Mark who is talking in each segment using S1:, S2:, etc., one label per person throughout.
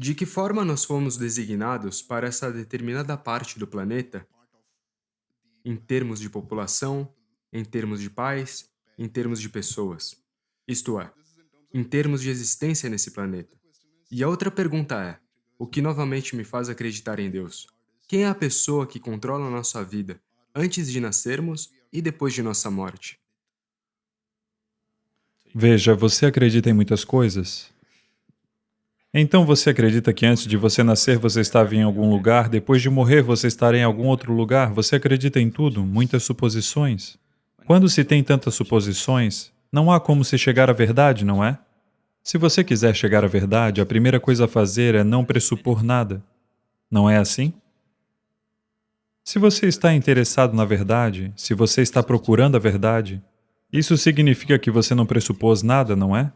S1: De que forma nós fomos designados para essa determinada parte do planeta, em termos de população, em termos de paz, em termos de pessoas? Isto é, em termos de existência nesse planeta. E a outra pergunta é, o que novamente me faz acreditar em Deus? Quem é a pessoa que controla a nossa vida antes de nascermos e depois de nossa morte?
S2: Veja, você acredita em muitas coisas. Então você acredita que antes de você nascer você estava em algum lugar, depois de morrer você estará em algum outro lugar? Você acredita em tudo, muitas suposições. Quando se tem tantas suposições, não há como se chegar à verdade, não é? Se você quiser chegar à verdade, a primeira coisa a fazer é não pressupor nada. Não é assim? Se você está interessado na verdade, se você está procurando a verdade, isso significa que você não pressupôs nada, não é?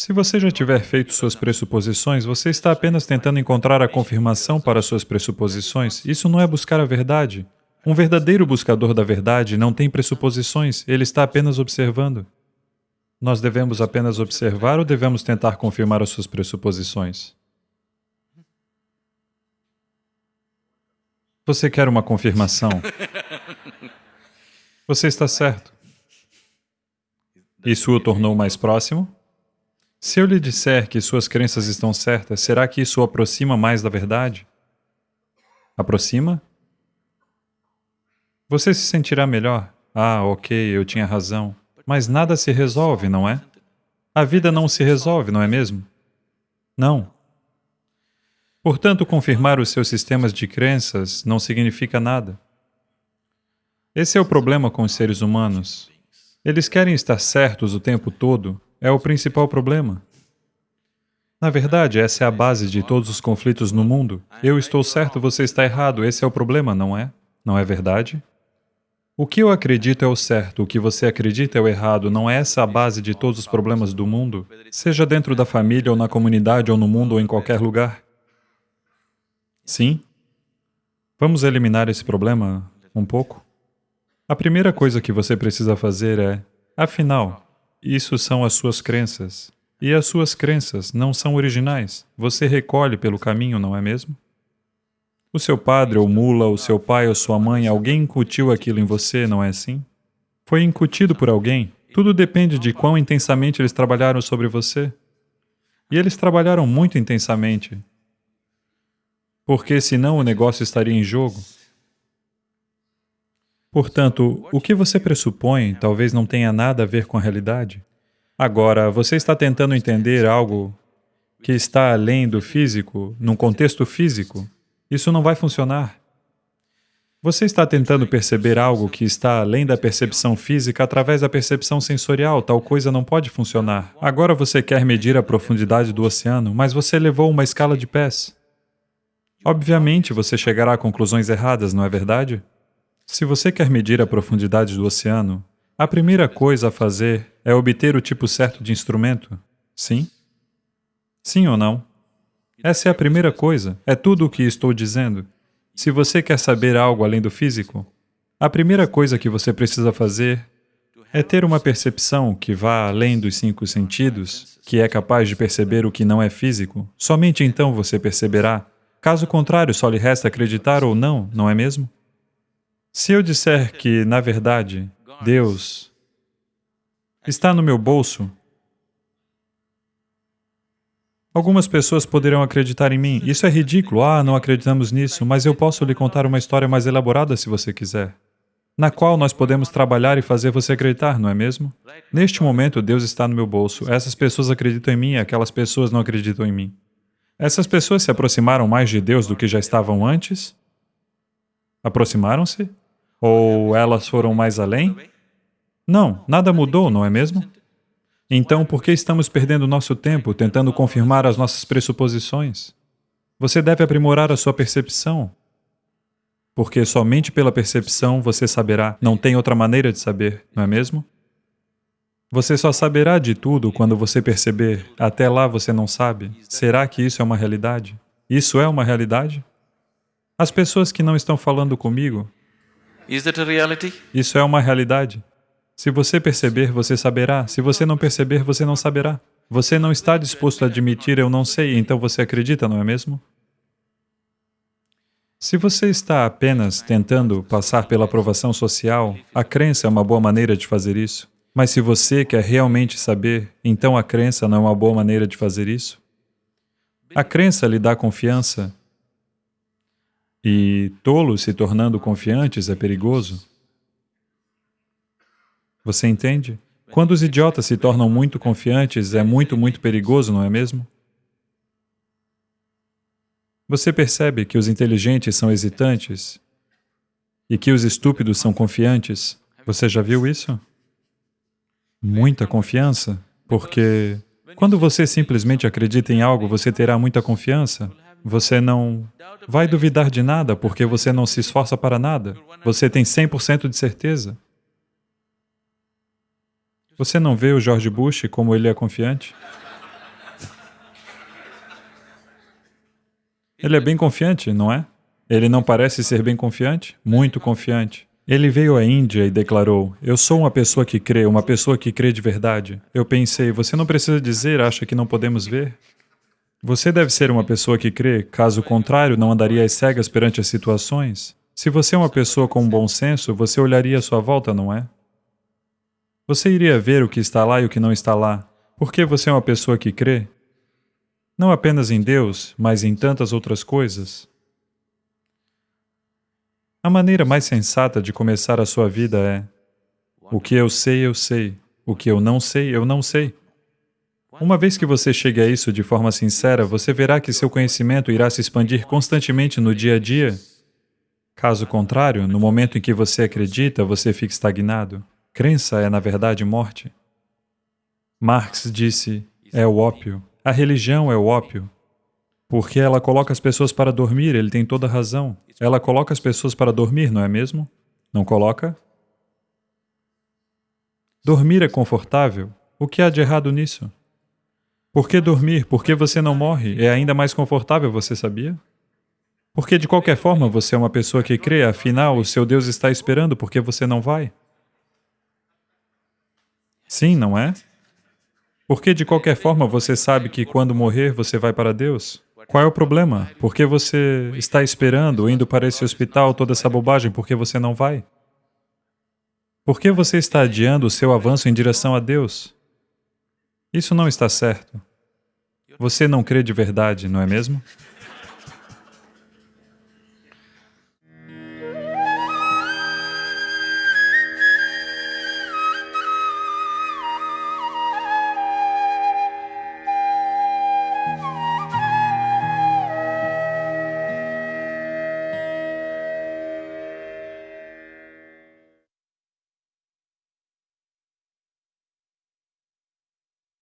S2: Se você já tiver feito suas pressuposições, você está apenas tentando encontrar a confirmação para suas pressuposições. Isso não é buscar a verdade. Um verdadeiro buscador da verdade não tem pressuposições, ele está apenas observando. Nós devemos apenas observar ou devemos tentar confirmar as suas pressuposições? Você quer uma confirmação? Você está certo. Isso o tornou mais próximo? Se eu lhe disser que suas crenças estão certas, será que isso o aproxima mais da verdade? Aproxima? Você se sentirá melhor. Ah, ok, eu tinha razão. Mas nada se resolve, não é? A vida não se resolve, não é mesmo? Não. Portanto, confirmar os seus sistemas de crenças não significa nada. Esse é o problema com os seres humanos. Eles querem estar certos o tempo todo, é o principal problema. Na verdade, essa é a base de todos os conflitos no mundo. Eu estou certo, você está errado, esse é o problema, não é? Não é verdade? O que eu acredito é o certo, o que você acredita é o errado, não é essa a base de todos os problemas do mundo? Seja dentro da família, ou na comunidade, ou no mundo, ou em qualquer lugar? Sim? Vamos eliminar esse problema um pouco? A primeira coisa que você precisa fazer é, afinal, isso são as suas crenças. E as suas crenças não são originais. Você recolhe pelo caminho, não é mesmo? O seu padre ou mula, o seu pai ou sua mãe, alguém incutiu aquilo em você, não é assim? Foi incutido por alguém. Tudo depende de quão intensamente eles trabalharam sobre você. E eles trabalharam muito intensamente. Porque senão o negócio estaria em jogo. Portanto, o que você pressupõe talvez não tenha nada a ver com a realidade. Agora, você está tentando entender algo que está além do físico, num contexto físico. Isso não vai funcionar. Você está tentando perceber algo que está além da percepção física através da percepção sensorial, tal coisa não pode funcionar. Agora você quer medir a profundidade do oceano, mas você levou uma escala de pés. Obviamente você chegará a conclusões erradas, não é verdade? Se você quer medir a profundidade do oceano, a primeira coisa a fazer é obter o tipo certo de instrumento. Sim? Sim ou não? Essa é a primeira coisa, é tudo o que estou dizendo. Se você quer saber algo além do físico, a primeira coisa que você precisa fazer é ter uma percepção que vá além dos cinco sentidos, que é capaz de perceber o que não é físico. Somente então você perceberá. Caso contrário, só lhe resta acreditar ou não, não é mesmo? Se eu disser que, na verdade, Deus está no meu bolso, algumas pessoas poderão acreditar em mim. Isso é ridículo, ah, não acreditamos nisso, mas eu posso lhe contar uma história mais elaborada se você quiser, na qual nós podemos trabalhar e fazer você acreditar, não é mesmo? Neste momento, Deus está no meu bolso. Essas pessoas acreditam em mim, aquelas pessoas não acreditam em mim. Essas pessoas se aproximaram mais de Deus do que já estavam antes? Aproximaram-se? Ou elas foram mais além? Não, nada mudou, não é mesmo? Então, por que estamos perdendo nosso tempo tentando confirmar as nossas pressuposições? Você deve aprimorar a sua percepção, porque somente pela percepção você saberá, não tem outra maneira de saber, não é mesmo? Você só saberá de tudo quando você perceber, até lá você não sabe. Será que isso é uma realidade? Isso é uma realidade? As pessoas que não estão falando comigo, isso é uma realidade. Se você perceber, você saberá. Se você não perceber, você não saberá. Você não está disposto a admitir eu não sei, então você acredita, não é mesmo? Se você está apenas tentando passar pela aprovação social, a crença é uma boa maneira de fazer isso. Mas se você quer realmente saber, então a crença não é uma boa maneira de fazer isso? A crença lhe dá confiança. E tolos se tornando confiantes é perigoso. Você entende? Quando os idiotas se tornam muito confiantes, é muito, muito perigoso, não é mesmo? Você percebe que os inteligentes são hesitantes e que os estúpidos são confiantes? Você já viu isso? Muita confiança, porque quando você simplesmente acredita em algo, você terá muita confiança. Você não vai duvidar de nada porque você não se esforça para nada. Você tem 100% de certeza. Você não vê o George Bush como ele é confiante? Ele é bem confiante, não é? Ele não parece ser bem confiante? Muito confiante. Ele veio à Índia e declarou, eu sou uma pessoa que crê, uma pessoa que crê de verdade. Eu pensei, você não precisa dizer, acha que não podemos ver? Você deve ser uma pessoa que crê, caso contrário, não andaria às cegas perante as situações. Se você é uma pessoa com bom senso, você olharia à sua volta, não é? Você iria ver o que está lá e o que não está lá. Porque você é uma pessoa que crê, não apenas em Deus, mas em tantas outras coisas. A maneira mais sensata de começar a sua vida é o que eu sei, eu sei. O que eu não sei, eu não sei. Uma vez que você chegue a isso de forma sincera, você verá que seu conhecimento irá se expandir constantemente no dia a dia. Caso contrário, no momento em que você acredita, você fica estagnado. Crença é, na verdade, morte. Marx disse, é o ópio. A religião é o ópio. Porque ela coloca as pessoas para dormir, ele tem toda razão. Ela coloca as pessoas para dormir, não é mesmo? Não coloca? Dormir é confortável. O que há de errado nisso? Por que dormir? Por que você não morre? É ainda mais confortável, você sabia? Porque de qualquer forma você é uma pessoa que crê, afinal o seu Deus está esperando porque você não vai. Sim, não é? Porque de qualquer forma você sabe que quando morrer você vai para Deus. Qual é o problema? Por que você está esperando, indo para esse hospital, toda essa bobagem, por que você não vai? Por que você está adiando o seu avanço em direção a Deus? Isso não está certo. Você não crê de verdade, não é mesmo?